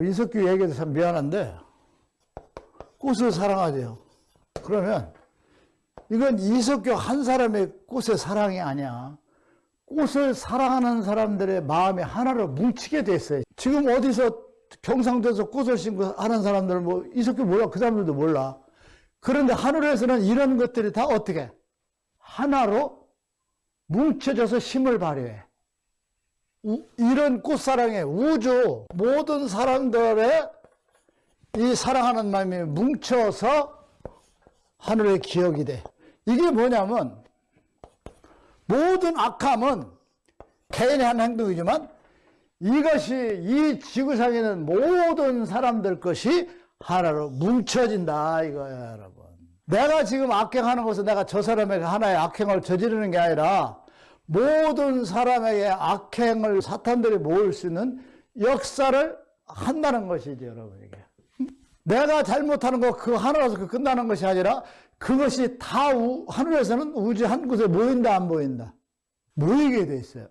이석규 얘기해서 참 미안한데 꽃을 사랑하죠. 그러면 이건 이석규 한 사람의 꽃의 사랑이 아니야. 꽃을 사랑하는 사람들의 마음이 하나로 뭉치게 됐어요. 지금 어디서 경상도에서 꽃을 심고 하는 사람들 뭐 이석규 몰라 그 사람들도 몰라. 그런데 하늘에서는 이런 것들이 다 어떻게 하나로 뭉쳐져서 힘을 발휘해. 우- 이런 꽃사랑의 우주 모든 사람들의 이 사랑하는 마음이 뭉쳐서 하늘의 기억이 돼. 이게 뭐냐면 모든 악함은 개인의 한 행동이지만 이것이 이 지구상에 있는 모든 사람들 것이 하나로 뭉쳐진다 이거야 여러분. 내가 지금 악행하는 것은 내가 저 사람에게 하나의 악행을 저지르는 게 아니라 모든 사람에게 악행을 사탄들이 모을 수 있는 역사를 한다는 것이죠 여러분에게. 내가 잘못하는 거 그 하나라서 그 끝나는 것이 아니라 그것이 다 우- 하늘에서는 우주 한 곳에 모인다 안 모인다 모이게 돼 있어요.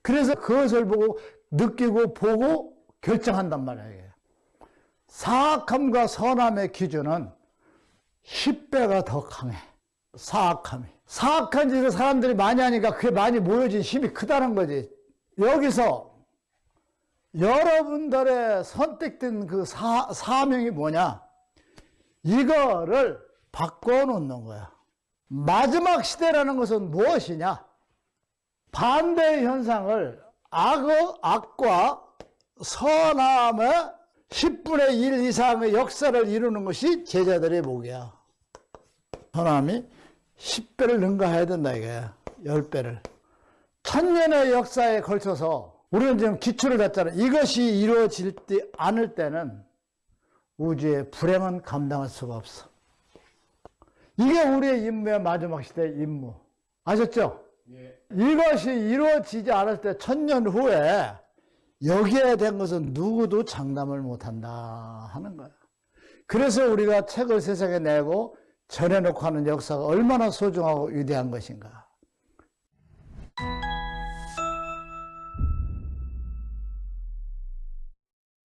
그래서 그것을 보고 느끼고 보고 결정한단 말이에요. 사악함과 선함의 기준은 10배가 더 강해. 사악함이. 사악한 짓을 사람들이 많이 하니까 그게 많이 모여진 힘이 크다는 거지. 여기서 여러분들의 선택된 그 사, 사명이 뭐냐? 이거를 바꿔놓는 거야. 마지막 시대라는 것은 무엇이냐? 반대의 현상을 악, 악과 선함의 10분의 1 이상의 역사를 이루는 것이 제자들의 목이야. 선함이 10배를 능가해야 된다, 이게. 10배를. 천년의 역사에 걸쳐서 우리는 지금 기초를 뒀잖아. 이것이 이루어질 때, 않을 때는 우주의 불행은 감당할 수가 없어. 이게 우리의 임무의 마지막 시대의 임무. 아셨죠? 이것이 이루어지지 않을 때 천년 후에 여기에 된 것은 누구도 장담을 못한다 하는 거야. 그래서 우리가 책을 세상에 내고 전해놓고 하는 역사가 얼마나 소중하고 위대한 것인가.